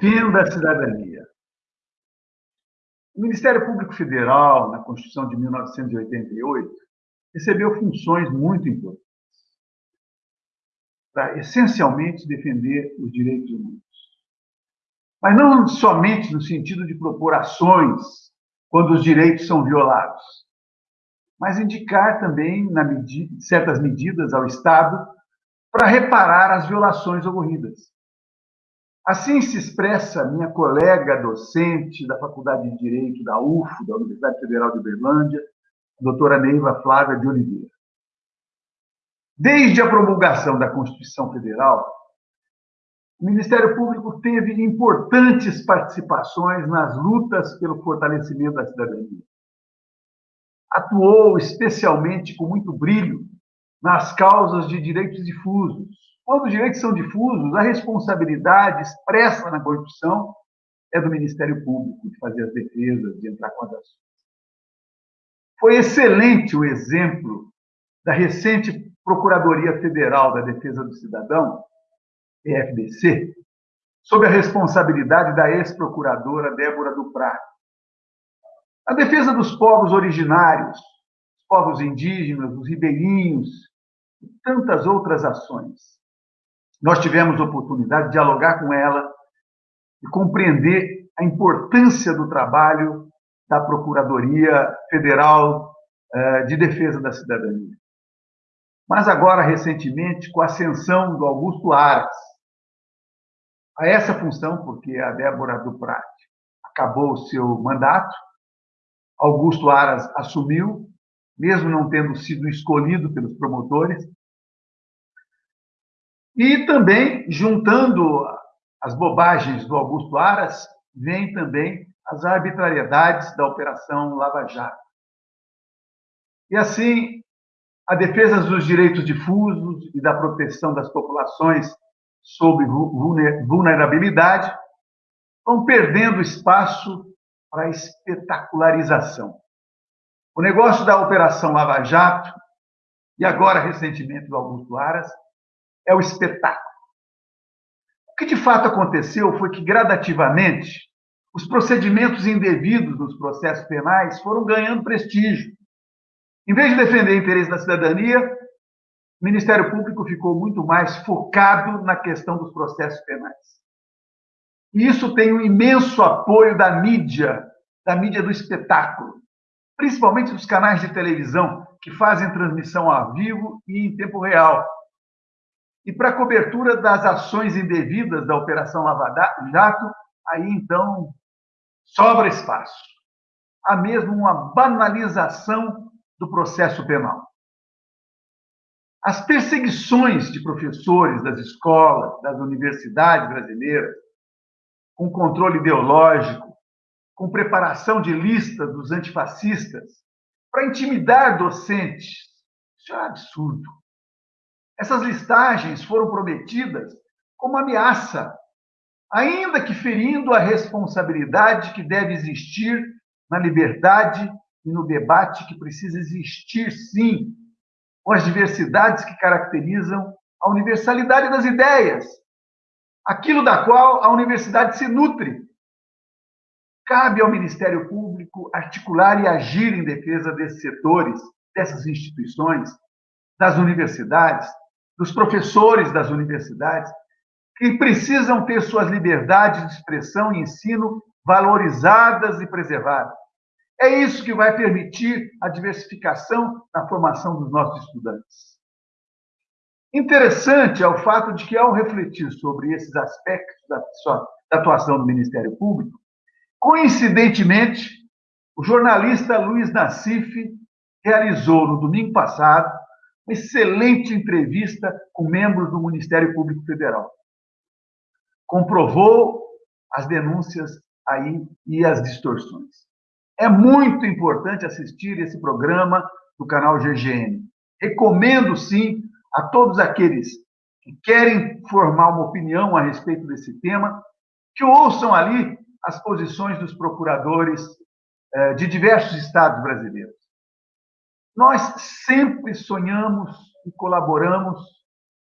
defenda a cidadania. O Ministério Público Federal, na Constituição de 1988, recebeu funções muito importantes para, essencialmente, defender os direitos humanos. Mas não somente no sentido de propor ações quando os direitos são violados, mas indicar também medida, certas medidas ao Estado para reparar as violações ocorridas. Assim se expressa minha colega docente da Faculdade de Direito da UFO, da Universidade Federal de Uberlândia, a doutora Neiva Flávia de Oliveira. Desde a promulgação da Constituição Federal, o Ministério Público teve importantes participações nas lutas pelo fortalecimento da cidadania. Atuou especialmente com muito brilho nas causas de direitos difusos, quando os direitos são difusos, a responsabilidade expressa na Constituição é do Ministério Público de fazer as defesas, de entrar com as ações. Foi excelente o exemplo da recente Procuradoria Federal da Defesa do Cidadão, PFDC, sob a responsabilidade da ex-procuradora Débora Duprat. A defesa dos povos originários, os povos indígenas, os ribeirinhos e tantas outras ações nós tivemos oportunidade de dialogar com ela e compreender a importância do trabalho da Procuradoria Federal eh, de Defesa da Cidadania. Mas agora, recentemente, com a ascensão do Augusto Aras a essa função, porque a Débora Duprat acabou o seu mandato, Augusto Aras assumiu, mesmo não tendo sido escolhido pelos promotores, e também, juntando as bobagens do Augusto Aras, vem também as arbitrariedades da Operação Lava Jato. E assim, a defesa dos direitos difusos e da proteção das populações sob vulnerabilidade vão perdendo espaço para espetacularização. O negócio da Operação Lava Jato, e agora recentemente do Augusto Aras, é o espetáculo. O que de fato aconteceu foi que, gradativamente, os procedimentos indevidos nos processos penais foram ganhando prestígio. Em vez de defender o interesse da cidadania, o Ministério Público ficou muito mais focado na questão dos processos penais. E isso tem um imenso apoio da mídia, da mídia do espetáculo, principalmente dos canais de televisão, que fazem transmissão ao vivo e em tempo real, e para cobertura das ações indevidas da Operação Lava Jato, aí então sobra espaço. Há mesmo uma banalização do processo penal. As perseguições de professores das escolas, das universidades brasileiras, com controle ideológico, com preparação de lista dos antifascistas, para intimidar docentes, isso é um absurdo. Essas listagens foram prometidas como ameaça, ainda que ferindo a responsabilidade que deve existir na liberdade e no debate que precisa existir, sim, com as diversidades que caracterizam a universalidade das ideias, aquilo da qual a universidade se nutre. Cabe ao Ministério Público articular e agir em defesa desses setores, dessas instituições, das universidades, dos professores das universidades, que precisam ter suas liberdades de expressão e ensino valorizadas e preservadas. É isso que vai permitir a diversificação na formação dos nossos estudantes. Interessante é o fato de que, ao refletir sobre esses aspectos da, da atuação do Ministério Público, coincidentemente, o jornalista Luiz Nassif realizou no domingo passado excelente entrevista com membros do Ministério Público Federal. Comprovou as denúncias aí e as distorções. É muito importante assistir esse programa do canal GGN. Recomendo, sim, a todos aqueles que querem formar uma opinião a respeito desse tema, que ouçam ali as posições dos procuradores eh, de diversos estados brasileiros. Nós sempre sonhamos e colaboramos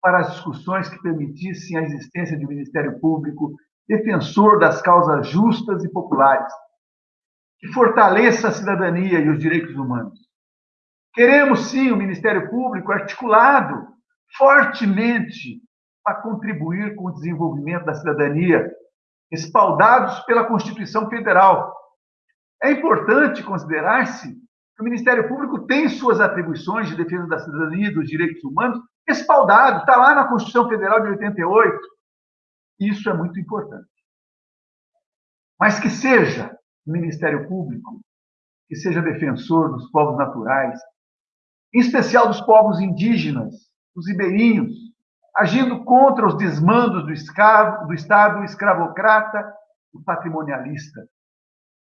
para as discussões que permitissem a existência de um Ministério Público defensor das causas justas e populares, que fortaleça a cidadania e os direitos humanos. Queremos, sim, o Ministério Público articulado fortemente para contribuir com o desenvolvimento da cidadania, respaldados pela Constituição Federal. É importante considerar-se o Ministério Público tem suas atribuições de defesa da cidadania e dos direitos humanos respaldado, está lá na Constituição Federal de 88. Isso é muito importante. Mas que seja o Ministério Público, que seja defensor dos povos naturais, em especial dos povos indígenas, dos ribeirinhos, agindo contra os desmandos do, escravo, do Estado escravocrata e patrimonialista.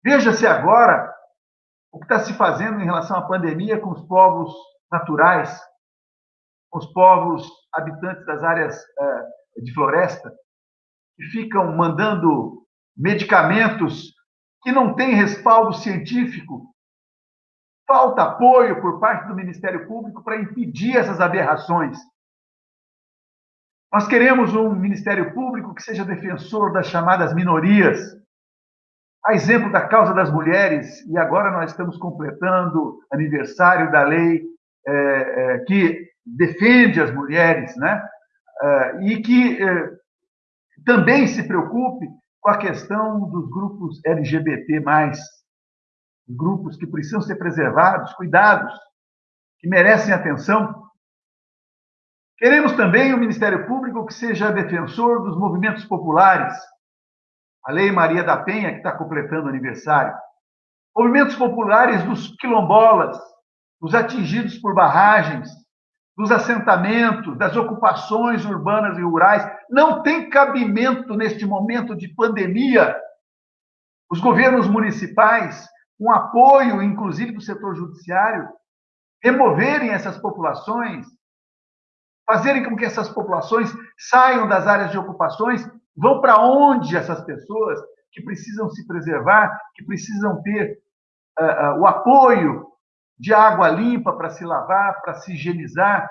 Veja-se agora o que está se fazendo em relação à pandemia com os povos naturais, com os povos habitantes das áreas uh, de floresta, que ficam mandando medicamentos que não têm respaldo científico. Falta apoio por parte do Ministério Público para impedir essas aberrações. Nós queremos um Ministério Público que seja defensor das chamadas minorias, a exemplo da causa das mulheres, e agora nós estamos completando aniversário da lei é, é, que defende as mulheres, né? É, e que é, também se preocupe com a questão dos grupos LGBT+, grupos que precisam ser preservados, cuidados, que merecem atenção. Queremos também o Ministério Público que seja defensor dos movimentos populares, a Lei Maria da Penha, que está completando aniversário, movimentos populares dos quilombolas, dos atingidos por barragens, dos assentamentos, das ocupações urbanas e rurais, não tem cabimento neste momento de pandemia. Os governos municipais, com apoio, inclusive do setor judiciário, removerem essas populações, fazerem com que essas populações saiam das áreas de ocupações, vão para onde essas pessoas que precisam se preservar, que precisam ter uh, uh, o apoio de água limpa para se lavar, para se higienizar,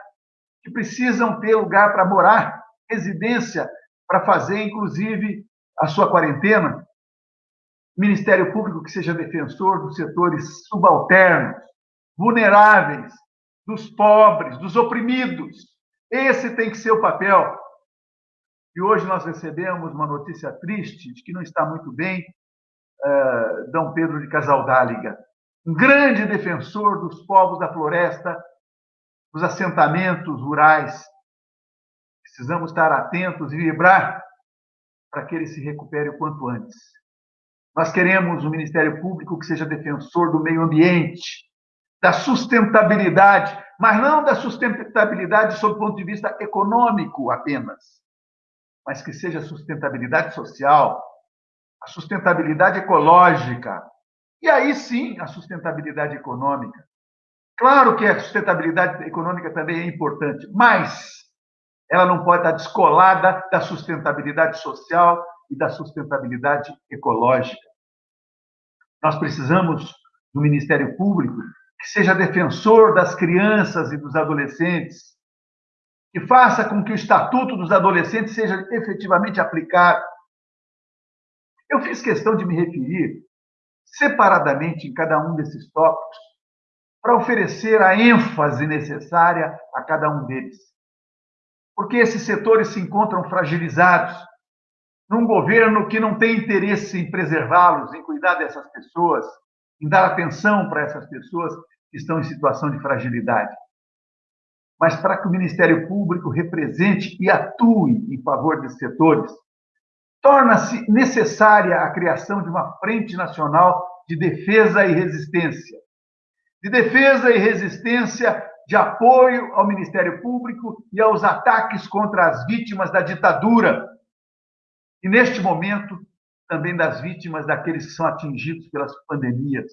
que precisam ter lugar para morar, residência para fazer, inclusive, a sua quarentena. Ministério Público que seja defensor dos setores subalternos, vulneráveis, dos pobres, dos oprimidos. Esse tem que ser o papel. E hoje nós recebemos uma notícia triste de que não está muito bem uh, Dom Pedro de Casaldáliga, um grande defensor dos povos da floresta, dos assentamentos rurais. Precisamos estar atentos e vibrar para que ele se recupere o quanto antes. Nós queremos um Ministério Público que seja defensor do meio ambiente, da sustentabilidade, mas não da sustentabilidade sob o ponto de vista econômico apenas, mas que seja sustentabilidade social, a sustentabilidade ecológica, e aí sim a sustentabilidade econômica. Claro que a sustentabilidade econômica também é importante, mas ela não pode estar descolada da sustentabilidade social e da sustentabilidade ecológica. Nós precisamos do Ministério Público que seja defensor das crianças e dos adolescentes, que faça com que o Estatuto dos Adolescentes seja efetivamente aplicado. Eu fiz questão de me referir separadamente em cada um desses tópicos, para oferecer a ênfase necessária a cada um deles. Porque esses setores se encontram fragilizados num governo que não tem interesse em preservá-los, em cuidar dessas pessoas, em dar atenção para essas pessoas que estão em situação de fragilidade. Mas para que o Ministério Público represente e atue em favor desses setores, torna-se necessária a criação de uma frente nacional de defesa e resistência, de defesa e resistência, de apoio ao Ministério Público e aos ataques contra as vítimas da ditadura. E, neste momento, também das vítimas daqueles que são atingidos pelas pandemias.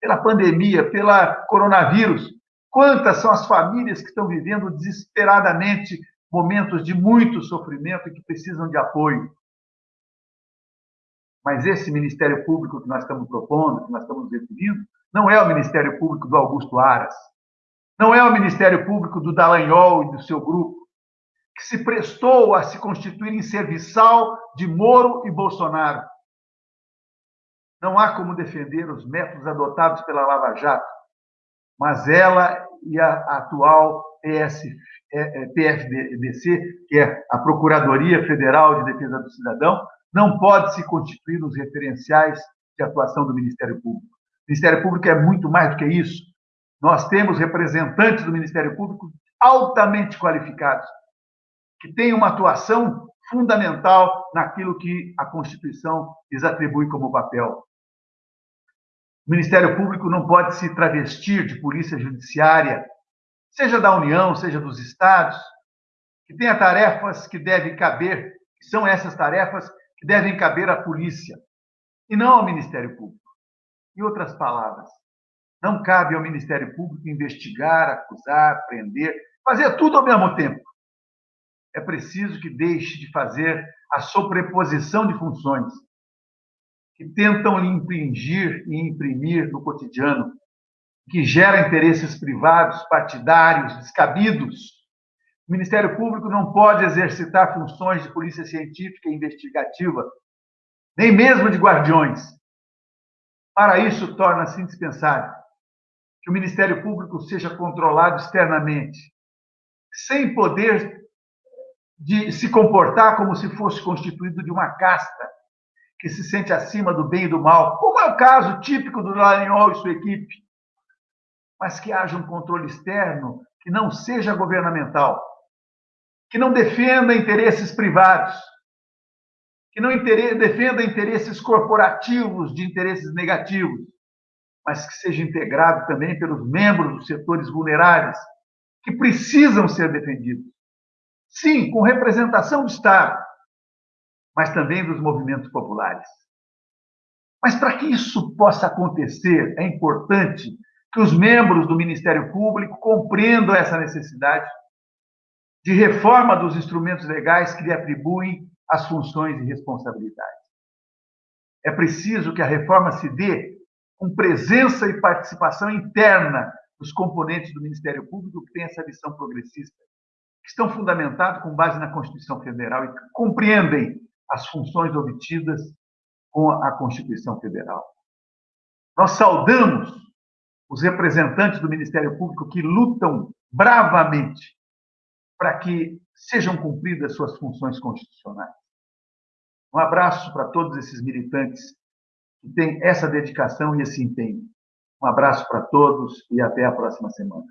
Pela pandemia, pela coronavírus. Quantas são as famílias que estão vivendo desesperadamente momentos de muito sofrimento e que precisam de apoio? Mas esse Ministério Público que nós estamos propondo, que nós estamos definindo, não é o Ministério Público do Augusto Aras. Não é o Ministério Público do Dallagnol e do seu grupo. que se prestou a se constituir em serviçal de Moro e Bolsonaro. Não há como defender os métodos adotados pela Lava Jato, mas ela e a atual PS, PFDC, que é a Procuradoria Federal de Defesa do Cidadão, não pode se constituir nos referenciais de atuação do Ministério Público. O Ministério Público é muito mais do que isso. Nós temos representantes do Ministério Público altamente qualificados, que têm uma atuação fundamental naquilo que a Constituição lhes atribui como papel. O Ministério Público não pode se travestir de polícia judiciária, seja da União, seja dos estados, que tenha tarefas que devem caber, que são essas tarefas que devem caber à polícia, e não ao Ministério Público. Em outras palavras, não cabe ao Ministério Público investigar, acusar, prender, fazer tudo ao mesmo tempo. É preciso que deixe de fazer a sobreposição de funções que tentam lhe impingir e imprimir no cotidiano, que gera interesses privados, partidários, descabidos. O Ministério Público não pode exercitar funções de polícia científica e investigativa, nem mesmo de guardiões. Para isso, torna-se indispensável que o Ministério Público seja controlado externamente, sem poder de se comportar como se fosse constituído de uma casta que se sente acima do bem e do mal, como é o caso típico do Dallagnol e sua equipe, mas que haja um controle externo que não seja governamental, que não defenda interesses privados, que não defenda interesses corporativos de interesses negativos, mas que seja integrado também pelos membros dos setores vulneráveis, que precisam ser defendidos. Sim, com representação do Estado, mas também dos movimentos populares. Mas para que isso possa acontecer, é importante que os membros do Ministério Público compreendam essa necessidade de reforma dos instrumentos legais que lhe atribuem as funções e responsabilidades. É preciso que a reforma se dê com presença e participação interna dos componentes do Ministério Público que têm essa visão progressista, que estão fundamentados com base na Constituição Federal e que compreendem as funções obtidas com a Constituição Federal. Nós saudamos os representantes do Ministério Público que lutam bravamente para que sejam cumpridas suas funções constitucionais. Um abraço para todos esses militantes que têm essa dedicação e esse empenho. Um abraço para todos e até a próxima semana.